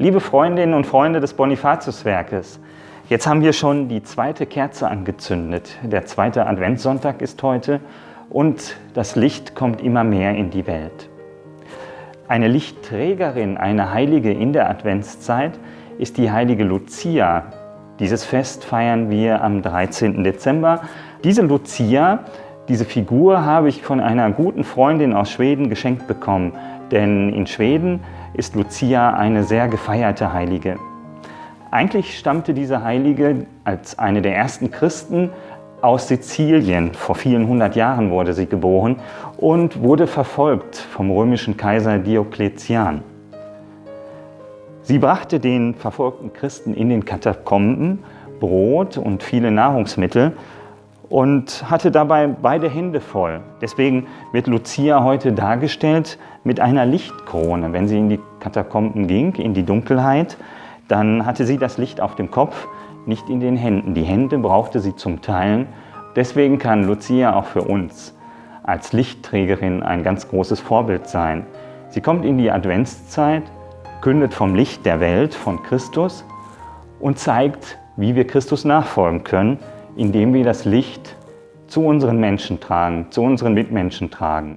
Liebe Freundinnen und Freunde des Bonifatiuswerkes, jetzt haben wir schon die zweite Kerze angezündet. Der zweite Adventssonntag ist heute und das Licht kommt immer mehr in die Welt. Eine Lichtträgerin, eine Heilige in der Adventszeit ist die heilige Lucia. Dieses Fest feiern wir am 13. Dezember. Diese Lucia, diese Figur habe ich von einer guten Freundin aus Schweden geschenkt bekommen, denn in Schweden ist Lucia eine sehr gefeierte Heilige. Eigentlich stammte diese Heilige als eine der ersten Christen aus Sizilien. Vor vielen hundert Jahren wurde sie geboren und wurde verfolgt vom römischen Kaiser Diokletian. Sie brachte den verfolgten Christen in den Katakomben Brot und viele Nahrungsmittel und hatte dabei beide Hände voll. Deswegen wird Lucia heute dargestellt mit einer Lichtkrone. Wenn sie in die Katakomben ging, in die Dunkelheit, dann hatte sie das Licht auf dem Kopf, nicht in den Händen. Die Hände brauchte sie zum Teilen. Deswegen kann Lucia auch für uns als Lichtträgerin ein ganz großes Vorbild sein. Sie kommt in die Adventszeit, kündet vom Licht der Welt, von Christus und zeigt, wie wir Christus nachfolgen können, indem wir das Licht zu unseren Menschen tragen, zu unseren Mitmenschen tragen.